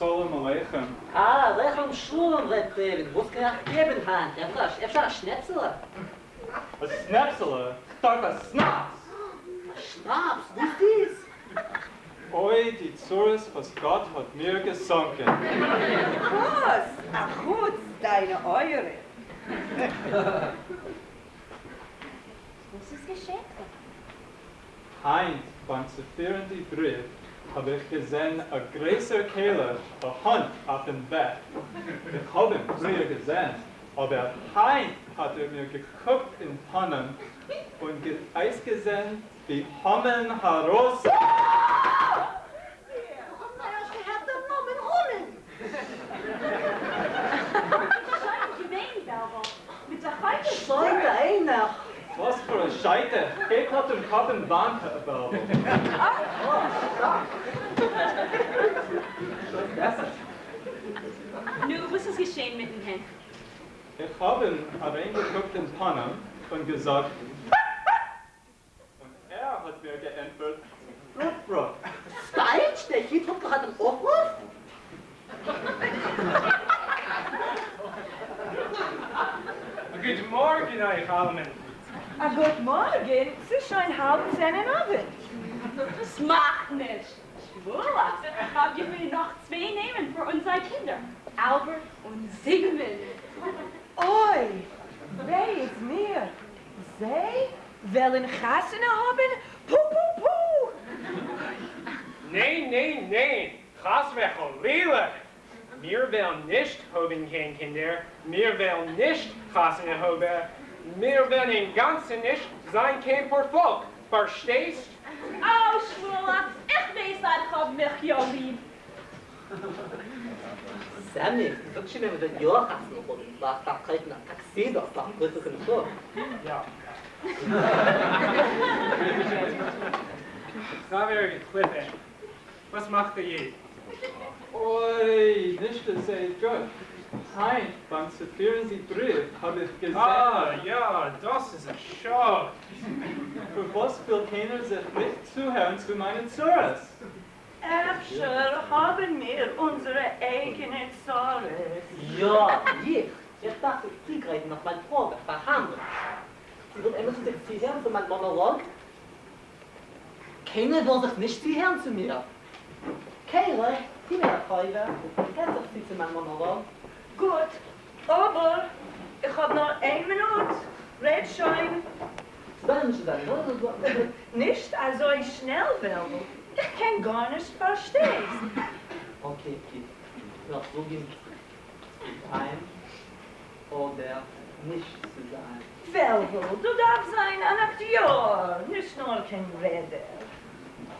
Shalom Aleichem. Ah, Aleichem Shalom, Reb David. Wo ist gerade Kevin Hand? Er war ein Schnetzel. Ein Schnetzel? Ich dachte, ein Schnaps. Ein Schnaps? Wo ist dies? Oi, die Zures, was Gott hat mir gesunken. Was? Ach gut, deine Eure. Was ist geschehen? Heinz, beim Zephyr die Brief, hab ich gesehen a größer Kehle, a Hund auf dem Bett. Ich hab ihn früher gesehen, aber Heint hat er mir geguckt in Pannen und Eis gesehen, wie Hommen heraus. Scheite. Gelbkarte und Karten Warenverbau. Ah, oh, stark. Nun, was ist geschehen mit dem Herrn? Ich habe ihn reingeguckt in Panne und gesagt, und er hat mir geantwortet, Rotbrot. Falsch, der Hitler hat im Aufruf? Guten Morgen, euch allen. A gut morgen, es ist schon halb zehn in Abend. Das macht nicht. Schwula, habt ihr mir noch zwei Namen für unsere Kinder? Albert und Sigmund. Oi, wer ist mir? Sie wollen Gassen haben? Puh, puh, puh. Nein, nein, nein. Gas weg al lelijk. Meer wel nicht hoben geen kinder. Meer wel nicht gassen hoben. mir wenn in Ganzen nicht sein kein vor volk verstehst oh schwula ich weiß hat hab mich ja lieb Sammy, du kannst mir mit dir auch noch kommen. Was da kriegt nach Taxi da, da kriegst du genug. Ja. Xavier, clip it. Was macht der ihr? Oi, nicht das sei Gott. Heint, beim Zephyren die Brief, habe ich gesehen, Ah, ja, das ist ein Schock. für was will keiner sich nicht zuhören zu meinen Zures? Efter haben wir unsere eigenen Sorgen. Ja, ich. Ich dachte, ich kriege noch meine Probe, verhandeln. Sie wird immer zu sich zuhören zu meinem Monolog. Keiner will sich nicht zuhören zu mir. Keiner, die mir Freude, kennt sich sie zu meinem Monolog. Gut, aber ich hab noch ein Minute. Red schon. Dann, oder? Nicht also ich schnell will. Ich kann gar nicht verstehen. Okay, okay. Noch so gehen. Sein oder nicht zu sein. Velvo, du darfst sein ein Akteur, nicht nur kein Redder.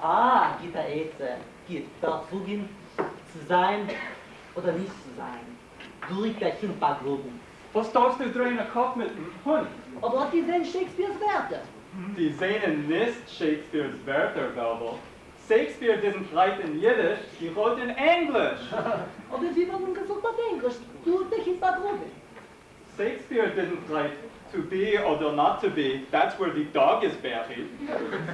Ah, geht da jetzt. Geht da so gehen, zu sein oder nicht zu sein. Du liegst der Kind bei Globen. Was darfst du drehen den Kopf mit dem Hund? Aber was die sehen Shakespeares Werte? Die sehen nicht Shakespeares Wörter, Belbo. Shakespeare doesn't write in Yiddish, he wrote in English. Aber wie werden gesagt auf Englisch? Du, Kind bei Globen. Shakespeare didn't write to be or not to be, that's where the dog is buried.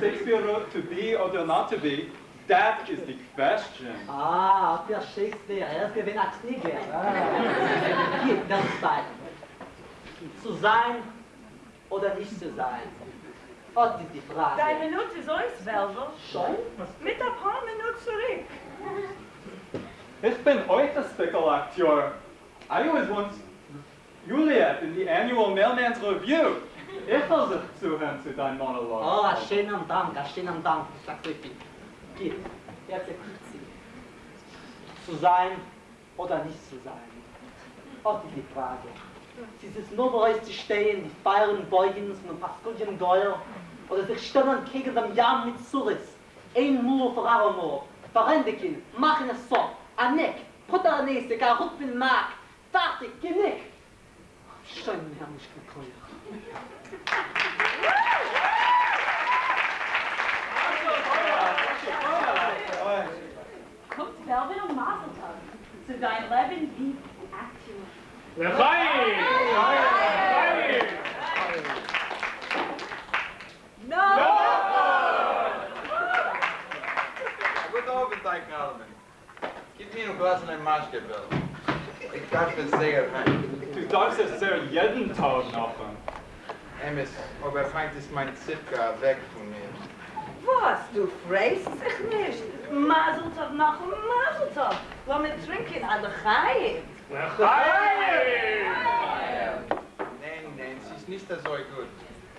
Shakespeare wrote to be or not to be, that is the question. Ah, der Shakespeare, er ist gewinn als Krieger. Ah. Geht, das beide. Zu sein oder nicht zu sein? Das ist die Frage. Deine Minute ist uns, Velvo. Schon? Mit ein paar Minuten zurück. Ich bin euch der Speculator. I was once Juliet in the annual Mailman's Review. Ich sich zuhören zu deinem Monolog. Oh, ein schöner Dank, ein schöner Dank. Ich sag so viel. Geht, erklärt sie. Zu sein oder nicht zu sein? Ist die Frage. Sie ist nur bereit zu stehen, die feiern Beugens und Paskulchen Geuer, oder sich stellen gegen den Jam mit Suris. Ein Mur für Aramor. Verrendigen, machen es so. Ein Nick, Putter Näse, gar Rück bin Mark. Fertig, genick. Schön, Herr Mischkelkeuer. Kommt zu dein Leben wie aktuell. Lechaim! Lechaim! No! Gut Abend, Teig Almen. Gib mir ein Glas in ein Maschgebel. Ich darf es sehr, Hein. Du darfst es sehr jeden Tag machen. Emes, aber Feind ist mein Zipka weg von mir. Was, du freust dich nicht? Mazeltov nach dem Mazeltov. Lass mich trinken an der Chaim. L'chaim! Nein, nein, sie ist nicht so gut.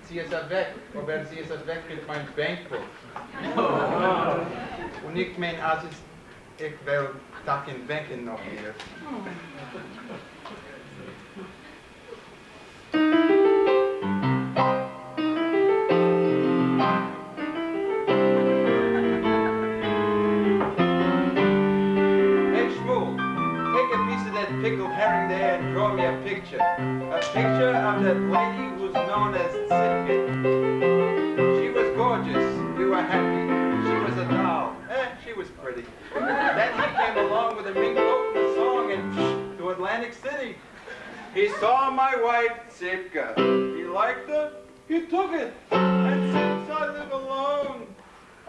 Sie ist er weg, aber sie ist er weg mit meinem Bankbuch. Und ich mein, als ich, ich will Tag in Banken noch hier. A picture. Of that lady who's known as Sitka. She was gorgeous. We were happy. She was a doll. Eh, she was pretty. then he came along with a mink and a song and to Atlantic City. He saw my wife, Sitka. He liked her. He took it. And since I live alone,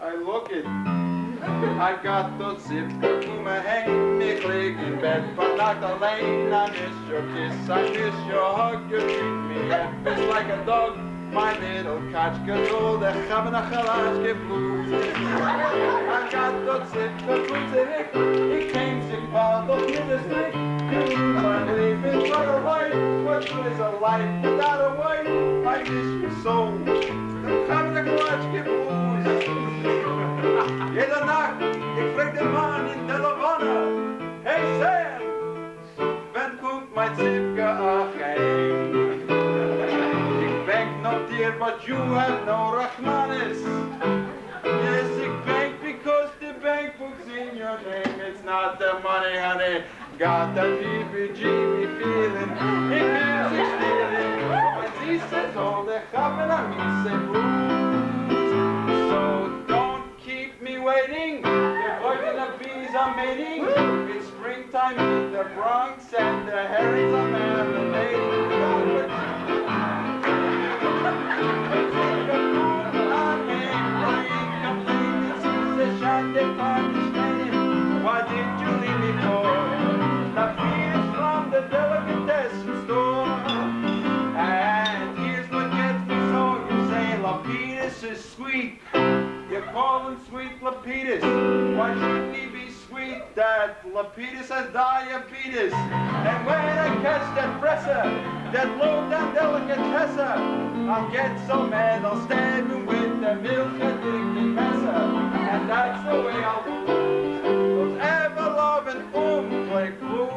I look it. I got those Sitka Me bed, the lane. I miss your kiss, I miss your hug. You treat me happy like a dog. My little roll, the chalashke blues. I got those Sitka Kuma He came sick, part of ministry. I'm leaving for a life. What good is a life without a wife? I miss your soul. The chalashke blues. Jede Nacht, ich frag den Mann in der Lavana, hey Sam, wann kommt mein Zipka heim? Ich bank not dear, but you have no Rachmanis. Yes, ich bank because the bank book's in your name. It's not the money, honey. Got that heebie-jeebie feeling. It feels like stealing. When she says all the chappen, I mean say blues. So don't keep me waiting. Bees are mating. It's springtime in the Bronx and the herrings are marinating. Why did you leave me for? The fears from the delicatessen store. And here's what gets me so you say is sweet. You call him sweet Lapidus. Why shouldn't he? That Lapidus has diabetes. And when I catch that presser, that low down delicatessa, I'll get so mad I'll stab him with the milk addicted messer. And that's the way I'll lose. Those ever loving boom like blues.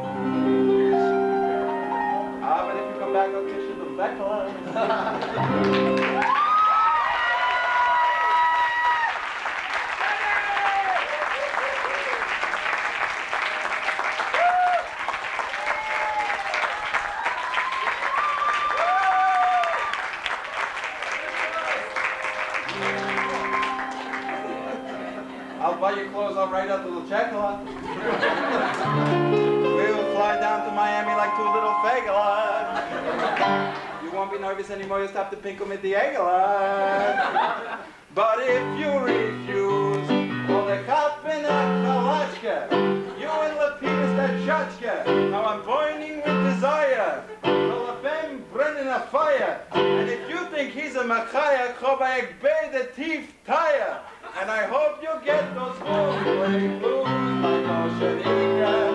Ah, but if you come back, I'll kiss you the back I'll buy you clothes, I'll write out the little check we'll fly down to Miami like two little fagolas. You won't be nervous anymore, you'll stop to pinkle with the eggola. But if you refuse, well, the cop in a kalachka, you and Lapidus that shotska, now I'm burning with desire. Well, if burning a fire, and if you think he's a machaya, chobayek bay the teeth tire. And I hope you get those blues, blues, like Moshe